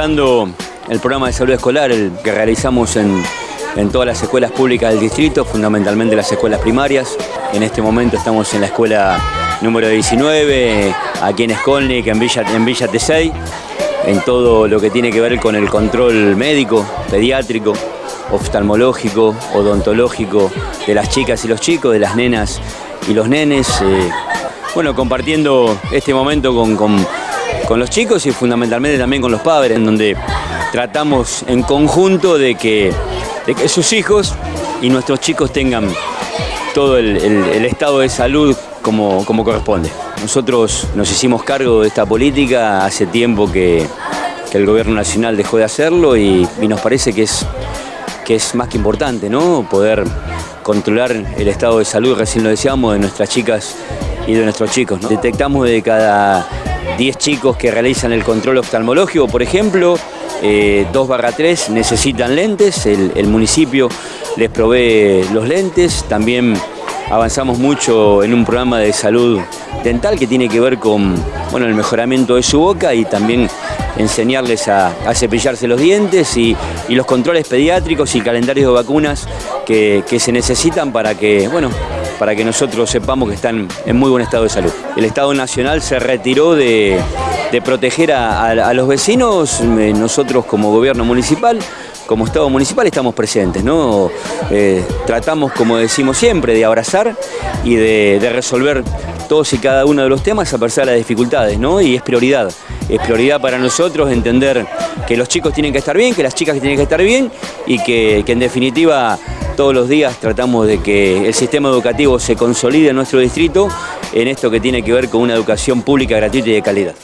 el programa de salud escolar que realizamos en, todas las escuelas públicas del distrito, fundamentalmente las escuelas primarias. En este momento estamos en la escuela número 19, aquí en Skolnik, en Villa, en Villa en todo lo que tiene que ver con el control médico, pediátrico, oftalmológico, odontológico de las chicas y los chicos, de las nenas y los nenes. eh, bueno, compartiendo este momento con- con los chicos y fundamentalmente también con los padres, en donde tratamos en conjunto de que, de que sus hijos y nuestros chicos tengan todo el, el- estado de salud como, como corresponde. Nosotros nos hicimos cargo de esta política hace tiempo que, que el gobierno nacional dejó de hacerlo y, y nos parece que es, que es más que importante, ¿no? Poder controlar el estado de salud, recién lo decíamos, de nuestras chicas y de nuestros chicos. Detectamos de cada 10 chicos que realizan el control oftalmológico, por ejemplo, eh, 2 barra 3 necesitan lentes, el, municipio les provee los lentes, también avanzamos mucho en un programa de salud dental que tiene que ver con bueno, el mejoramiento de su boca y también enseñarles a, cepillarse los dientes y, y los controles pediátricos y calendarios de vacunas que, que se necesitan para que, bueno, para que nosotros sepamos que están en muy buen estado de salud. El Estado Nacional se retiró de, proteger a, los vecinos, eh, nosotros como gobierno municipal, como Estado municipal estamos presentes, ¿no? Eh, tratamos, como decimos siempre, de abrazar y de resolver todos y cada uno de los temas a pesar de las dificultades, ¿no? Y es prioridad. Es prioridad para nosotros entender que los chicos tienen que estar bien, que las chicas tienen que estar bien y que, que en definitiva todos los días tratamos de que el sistema educativo se consolide en nuestro distrito en esto que tiene que ver con una educación pública gratuita y de calidad.